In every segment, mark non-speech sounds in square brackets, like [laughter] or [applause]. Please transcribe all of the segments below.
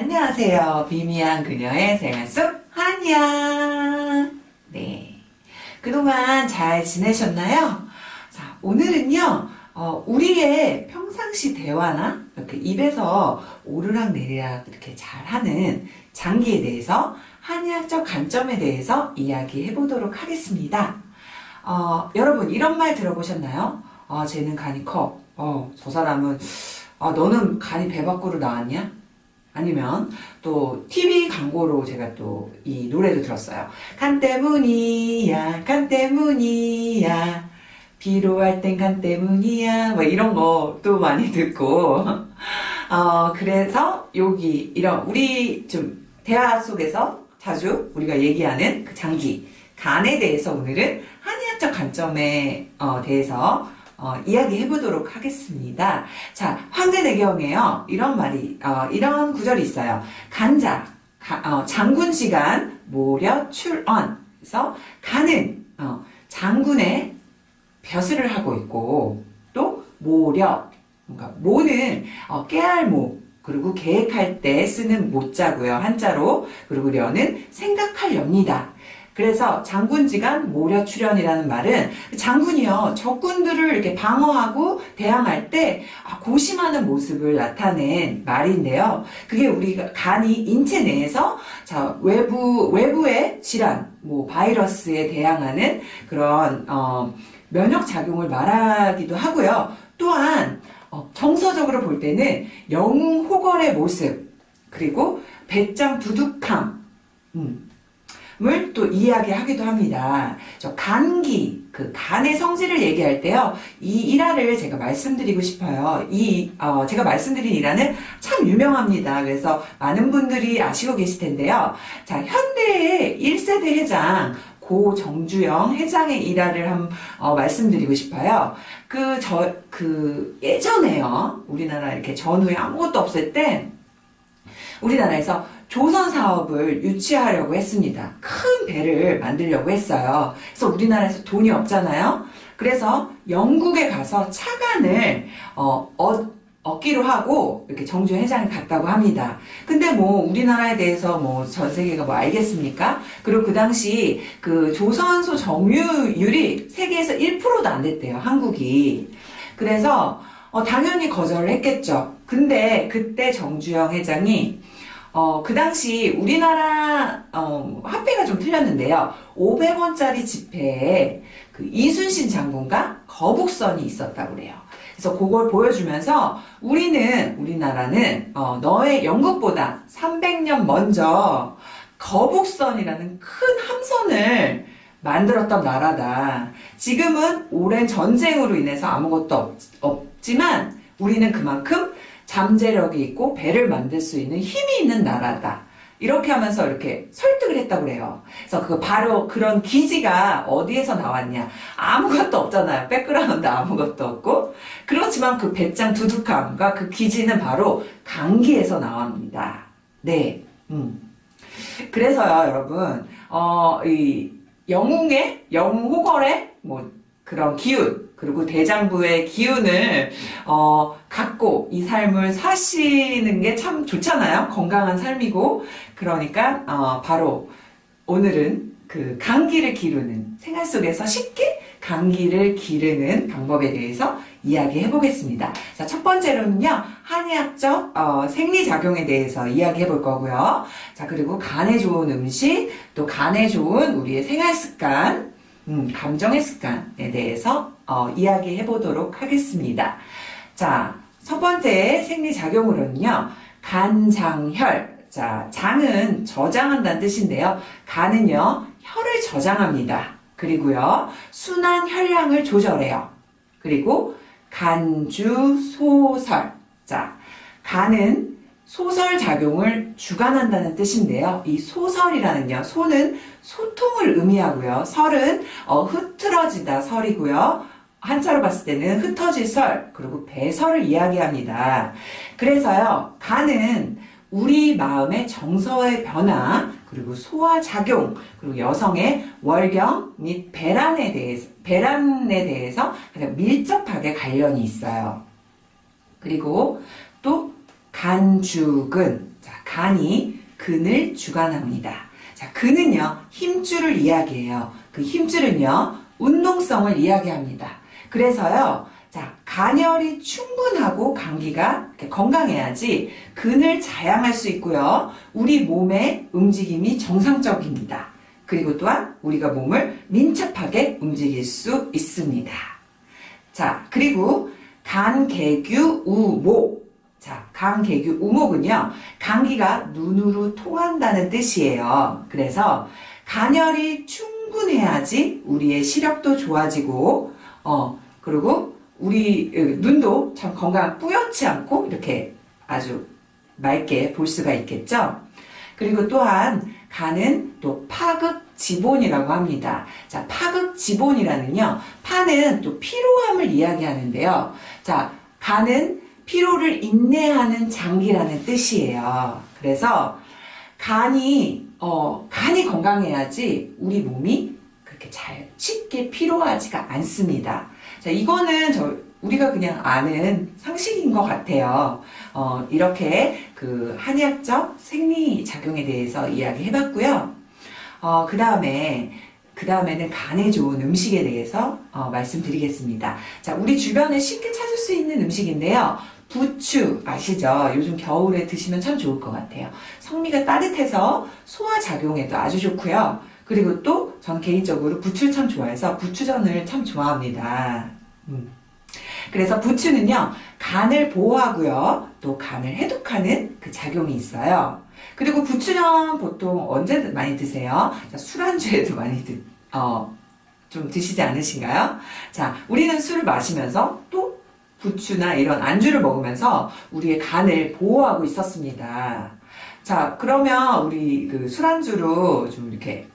안녕하세요. 비미한 그녀의 생활 속 한이야. 네. 그동안 잘 지내셨나요? 자, 오늘은요, 어, 우리의 평상시 대화나 이렇게 입에서 오르락 내리락 이렇게 잘 하는 장기에 대해서 한의학적 관점에 대해서 이야기해 보도록 하겠습니다. 어, 여러분, 이런 말 들어보셨나요? 어, 쟤는 간이 커. 어, 저 사람은, 어, 너는 간이 배 밖으로 나왔냐? 아니면 또 TV 광고로 제가 또 이 노래도 들었어요. 간 때문이야, 간 때문이야. 비로할 땐 간 때문이야. 뭐 이런 것도 많이 [laughs] 듣고. 어, 그래서 여기 이런 우리 좀 대화 속에서 자주 우리가 얘기하는 그 장기, 간에 대해서 오늘은 한의학적 관점에 어, 대해서 어, 이야기해 보도록 하겠습니다. 자, 황제내경에요. 이런 말이, 어, 이런 구절이 있어요. 간자, 가, 어, 장군 시간, 모려 출언. 그래서 간은, 어, 장군의 벼슬을 하고 있고, 또, 모려. 뭔가, 모는, 어, 깨알모. 그리고 계획할 때 쓰는 모자고요. 한자로. 그리고 려는 생각할 렵니다. 그래서 장군지간 모려 출현이라는 말은 장군이요 적군들을 이렇게 방어하고 대항할 때 아, 고심하는 모습을 나타낸 말인데요. 그게 우리가 간이 인체 내에서 자 외부 외부의 질환, 뭐 바이러스에 대항하는 그런 어, 면역 작용을 말하기도 하고요. 또한 어, 정서적으로 볼 때는 영웅 호걸의 모습 그리고 배짱 두둑함. 음. 을 또 이야기하기도 합니다. 저 간기, 그 간의 성질을 얘기할 때요. 이 일화를 제가 말씀드리고 싶어요. 이 어, 제가 말씀드린 일화는 참 유명합니다. 그래서 많은 분들이 아시고 계실 텐데요. 자, 현대의 1세대 회장 고 정주영 회장의 일화를 한 어, 말씀드리고 싶어요. 그 저 그 예전에요. 우리나라 이렇게 전후에 아무것도 없을 때 우리나라에서 조선 사업을 유치하려고 했습니다. 큰 배를 만들려고 했어요. 그래서 우리나라에서 돈이 없잖아요. 그래서 영국에 가서 차관을 어, 어, 얻기로 하고 이렇게 정주 회장이 갔다고 합니다. 근데 뭐 우리나라에 대해서 뭐 전 세계가 뭐 알겠습니까? 그리고 그 당시 그 조선소 점유율이 세계에서 1%도 안 됐대요. 한국이. 그래서 어, 당연히 거절을 했겠죠. 근데 그때 정주영 회장이 어, 그 당시 우리나라 어, 화폐가 좀 틀렸는데요. 500원짜리 지폐에 그 이순신 장군과 거북선이 있었다고 그래요. 그래서 그걸 보여주면서 우리는 우리나라는 어, 너의 영국보다 300년 먼저 거북선이라는 큰 함선을 만들었던 나라다. 지금은 오랜 전쟁으로 인해서 아무것도 없, 없지만 우리는 그만큼 잠재력이 있고 배를 만들 수 있는 힘이 있는 나라다. 이렇게 하면서 이렇게 설득을 했다고 그래요. 그래서 그 바로 그런 기지가 어디에서 나왔냐. 아무것도 없잖아요. 백그라운드 아무것도 없고. 그렇지만 그 배짱 두둑함과 그 기지는 바로 간기에서 나옵니다. 네. 음. 그래서요, 여러분, 어, 이 영웅의, 영웅 호걸의 뭐 그런 기운, 그리고 대장부의 기운을 어, 갖고 이 삶을 사시는 게 참 좋잖아요. 건강한 삶이고 그러니까 어, 바로 오늘은 그 감기를 기르는 생활 속에서 쉽게 감기를 기르는 방법에 대해서 이야기해 보겠습니다. 자, 첫 번째로는요, 한의학적 어, 생리작용에 대해서 이야기해 볼 거고요. 자, 그리고 간에 좋은 음식, 또 간에 좋은 우리의 생활 습관, 음, 감정의 습관에 대해서 어, 이야기해 보도록 하겠습니다. 자, 첫 번째 생리작용으로는요, 간장혈. 자, 장은 저장한다는 뜻인데요. 간은요, 혈을 저장합니다. 그리고요, 순환 혈량을 조절해요. 그리고 간주소설. 자, 간은 소설 작용을 주관한다는 뜻인데요. 이 소설이라는요. 소는 소통을 의미하고요. 설은 어, 흐트러지다 설이고요. 한자로 봤을 때는 흩어질 설 그리고 배설을 이야기합니다. 그래서요. 간은 우리 마음의 정서의 변화 그리고 소화작용 그리고 여성의 월경 및 배란에 대해서 배란에 대해서 가장 밀접하게 관련이 있어요. 그리고 또 간죽은 자, 간이 근을 주관합니다. 자, 근은요, 힘줄을 이야기해요. 그 힘줄은요, 운동성을 이야기합니다. 그래서요, 자, 간열이 충분하고 감기가 건강해야지 근을 자양할 수 있고요. 우리 몸의 움직임이 정상적입니다. 그리고 또한 우리가 몸을 민첩하게 움직일 수 있습니다. 자, 그리고 간개규 우모. 자, 간개규 우목은요, 감기가 눈으로 통한다는 뜻이에요. 그래서 간열이 충분해야지 우리의 시력도 좋아지고, 어, 그리고 우리 눈도 참 건강 뿌옇지 않고 이렇게 아주 맑게 볼 수가 있겠죠. 그리고 또한 간은 또 파극 지본이라고 합니다. 자, 파극 지본이라는요. 파는 또 피로함을 이야기하는데요. 자, 간은 피로를 인내하는 장기라는 뜻이에요. 그래서 간이 어, 간이 건강해야지 우리 몸이 그렇게 잘 쉽게 피로하지가 않습니다. 자, 이거는 저 우리가 그냥 아는 상식인 것 같아요. 어, 이렇게 그 한의학적 생리 작용에 대해서 이야기 해 봤고요. 어, 그 다음에 그 다음에는 간에 좋은 음식에 대해서 어, 말씀드리겠습니다. 자, 우리 주변에 쉽게 찾을 수 있는 음식인데요. 부추 아시죠? 요즘 겨울에 드시면 참 좋을 것 같아요. 성미가 따뜻해서 소화 작용에도 아주 좋고요. 그리고 또전 개인적으로 부추를 참 좋아해서 부추전을 참 좋아합니다. 음. 그래서 부추는요 간을 보호하고요 또 간을 해독하는 그 작용이 있어요. 그리고 부추전 보통 언제 많이 드세요? 술안주에도 많이 드, 어, 좀 드시지 않으신가요? 자, 우리는 술을 마시면서 또 부추나 이런 안주를 먹으면서 우리의 간을 보호하고 있었습니다. 자, 그러면 우리 그 술안주로 좀 이렇게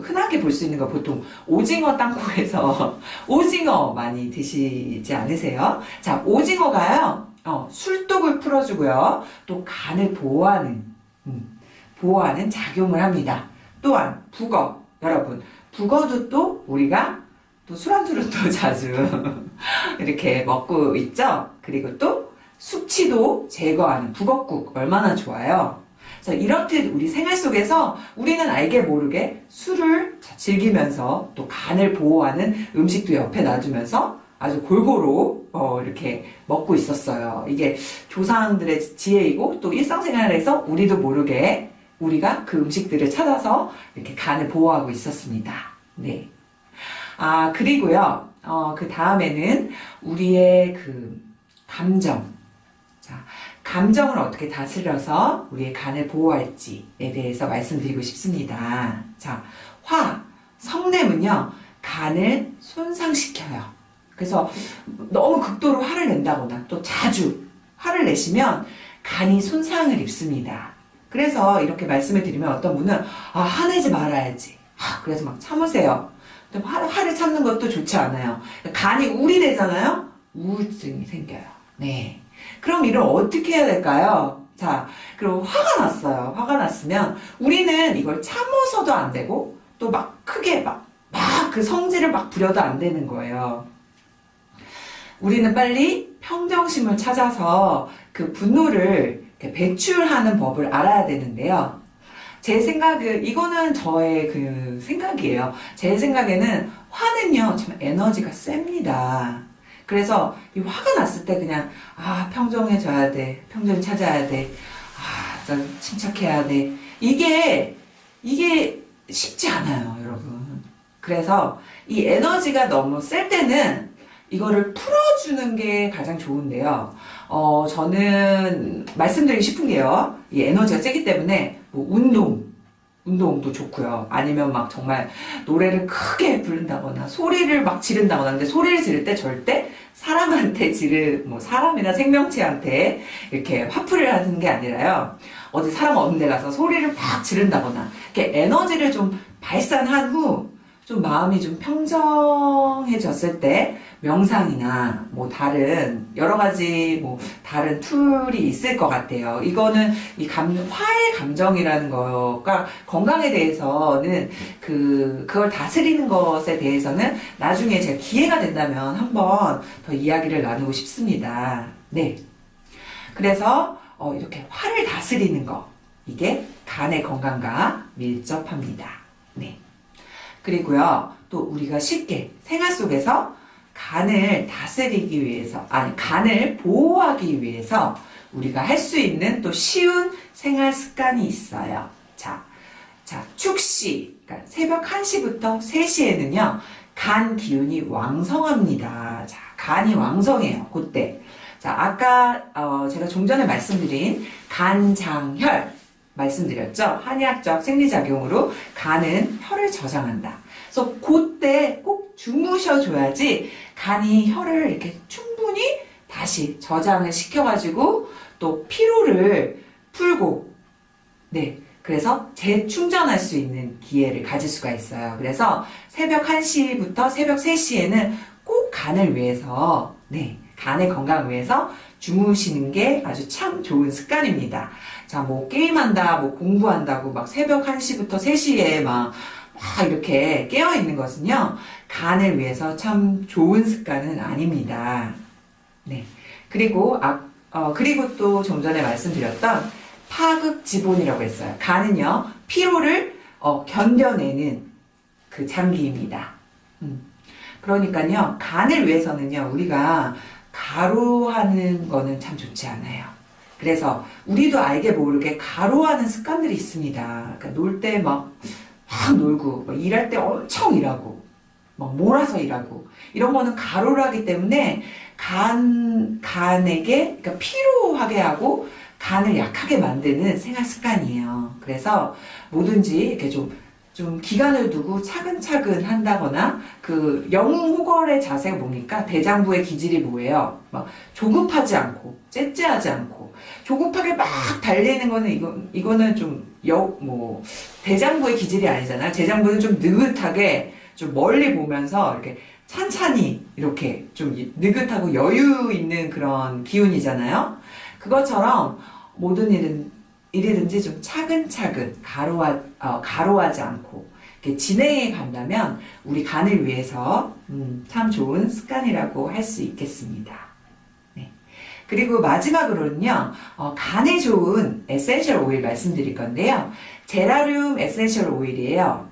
흔하게 볼 수 있는 거 보통 오징어 땅콩에서 [laughs] 오징어 많이 드시지 않으세요? 자, 오징어가요, 어, 술독을 풀어주고요. 또 간을 보호하는, 음, 보호하는 작용을 합니다. 또한, 북어. 여러분, 북어도 또 우리가 또 술안주로 또 [laughs] 자주 이렇게 먹고 있죠? 그리고 또 숙취도 제거하는 북어국 얼마나 좋아요? 자, 이렇듯 우리 생활 속에서 우리는 알게 모르게 술을 즐기면서 또 간을 보호하는 음식도 옆에 놔두면서 아주 골고루 어, 이렇게 먹고 있었어요. 이게 조상들의 지혜이고 또 일상생활에서 우리도 모르게 우리가 그 음식들을 찾아서 이렇게 간을 보호하고 있었습니다. 네. 아, 그리고요, 어, 그 다음에는 우리의 그 감정. 자, 감정을 어떻게 다스려서 우리의 간을 보호할지에 대해서 말씀드리고 싶습니다. 자, 화, 성냄은요, 간을 손상시켜요. 그래서 너무 극도로 화를 낸다거나 또 자주 화를 내시면 간이 손상을 입습니다. 그래서 이렇게 말씀을 드리면 어떤 분은 아, 화내지 말아야지. 아, 그래서 막 참으세요. 근데 화, 화를 참는 것도 좋지 않아요. 간이 우리 되잖아요? 우울증이 생겨요. 네. 그럼 이를 어떻게 해야 될까요? 자, 그리고 화가 났어요. 화가 났으면 우리는 이걸 참아서도 안 되고 또 막 크게 막, 막 그 성질을 막 부려도 안 되는 거예요. 우리는 빨리 평정심을 찾아서 그 분노를 배출하는 법을 알아야 되는데요. 제 생각은, 이거는 저의 그 생각이에요. 제 생각에는 화는요, 참 에너지가 셉니다. 그래서 이 화가 났을 때 그냥 아 평정해져야 돼. 평정 찾아야 돼아 침착해야 돼. 이게 이게 쉽지 않아요 여러분. 그래서 이 에너지가 너무 셀 때는 이거를 풀어주는 게 가장 좋은데요. 어 저는 말씀드리고 싶은 게요. 이 에너지가 세기 때문에 뭐 운동 운동도 좋고요. 아니면 막 정말 노래를 크게 부른다거나 소리를 막 지른다거나 근데 소리를 지를 때 절대 사람한테 지르 뭐 사람이나 생명체한테 이렇게 화풀이를 하는 게 아니라요. 어디 사람 없는 데 가서 소리를 막 지른다거나 이렇게 에너지를 좀 발산한 후 좀 마음이 좀 평정해졌을 때 명상이나 뭐 다른 여러 가지 뭐 다른 툴이 있을 것 같아요. 이거는 이 감, 화의 감정이라는 거가 건강에 대해서는 그, 그걸 다스리는 것에 대해서는 나중에 제가 기회가 된다면 한번 더 이야기를 나누고 싶습니다. 네. 그래서 어, 이렇게 화를 다스리는 거. 이게 간의 건강과 밀접합니다. 네. 그리고요, 또 우리가 쉽게 생활 속에서 간을 다스리기 위해서, 아니, 간을 보호하기 위해서 우리가 할 수 있는 또 쉬운 생활 습관이 있어요. 자, 자, 축시, 그러니까 새벽 1시부터 3시에는요, 간 기운이 왕성합니다. 자, 간이 왕성해요. 그때. 자, 아까 어, 제가 좀 전에 말씀드린 간장혈 말씀드렸죠. 한의학적 생리작용으로 간은 혈을 저장한다. 그래서 그때 꼭 주무셔줘야지 간이 혈을 이렇게 충분히 다시 저장을 시켜가지고 또 피로를 풀고 네 그래서 재충전할 수 있는 기회를 가질 수가 있어요. 그래서 새벽 1시부터 새벽 3시에는 꼭 간을 위해서 네 간의 건강을 위해서 주무시는 게 아주 참 좋은 습관입니다. 자, 뭐 게임한다, 뭐 공부한다고 막 새벽 1시부터 3시에 막, 막 이렇게 깨어 있는 것은요. 간을 위해서 참 좋은 습관은 아닙니다. 네. 그리고 아, 어, 그리고 또 좀 전에 말씀드렸던 파극지본이라고 했어요. 간은요. 피로를 어, 견뎌내는 그 장기입니다. 음. 그러니까요. 간을 위해서는요. 우리가 가루하는 거는 참 좋지 않아요. 그래서 우리도 알게 모르게 가루하는 습관들이 있습니다. 그러니까 놀 때 막 막 놀고 막 일할 때 엄청 일하고 막 몰아서 일하고 이런 거는 가루를 하기 때문에 간 간에게 그러니까 피로하게 하고 간을 약하게 만드는 생활 습관이에요. 그래서 뭐든지 이렇게 좀 좀 기간을 두고 차근차근 한다거나 그 영웅 호걸의 자세가 뭡니까? 대장부의 기질이 뭐예요? 막 조급하지 않고 째째하지 않고 조급하게 막 달리는 거는 이거 이거는 좀 여 뭐 대장부의 기질이 아니잖아. 대장부는 좀 느긋하게 좀 멀리 보면서 이렇게 찬찬히 이렇게 좀 느긋하고 여유 있는 그런 기운이잖아요. 그것처럼 모든 일은 일이든지 좀 차근차근 과로하, 어, 과로하지 않고 진행해 간다면 우리 간을 위해서 음, 참 좋은 습관이라고 할 수 있겠습니다. 네. 그리고 마지막으로는요, 어, 간에 좋은 essential oil 말씀드릴 건데요. 제라늄 essential oil이에요.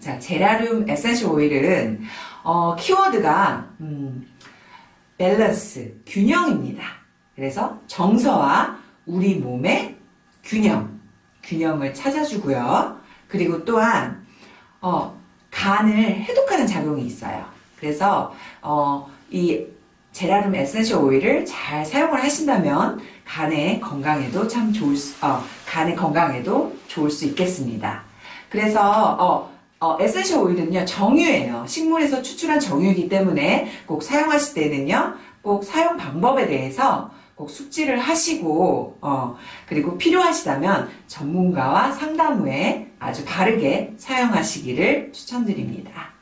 자, 제라늄 essential oil은 어, 키워드가 음, 밸런스, 균형입니다. 그래서 정서와 우리 몸의 균형, 균형을 찾아주고요. 그리고 또한 어, 간을 해독하는 작용이 있어요. 그래서 어, 이 제라늄 에센셜 오일을 잘 사용을 하신다면 간의 건강에도 참 좋을 수, 어, 간의 건강에도 좋을 수 있겠습니다. 그래서 어, 어, 에센셜 오일은요 정유예요. 식물에서 추출한 정유이기 때문에 꼭 사용하실 때는요 꼭 사용 방법에 대해서 꼭 숙지를 하시고 어, 그리고 필요하시다면 전문가와 상담 후에 아주 바르게 사용하시기를 추천드립니다.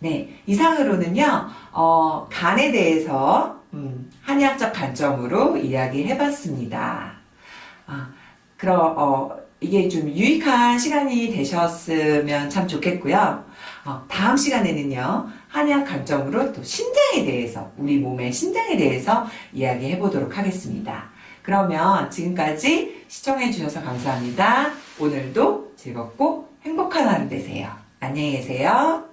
네, 이상으로는요 어, 간에 대해서 음, 한의학적 관점으로 이야기해봤습니다. 아, 그럼 어, 이게 좀 유익한 시간이 되셨으면 참 좋겠고요. 어, 다음 시간에는요, 한의학 관점으로 또 신장에 대해서, 우리 몸의 신장에 대해서 이야기해 보도록 하겠습니다. 그러면 지금까지 시청해 주셔서 감사합니다. 오늘도 즐겁고 행복한 하루 되세요. 안녕히 계세요.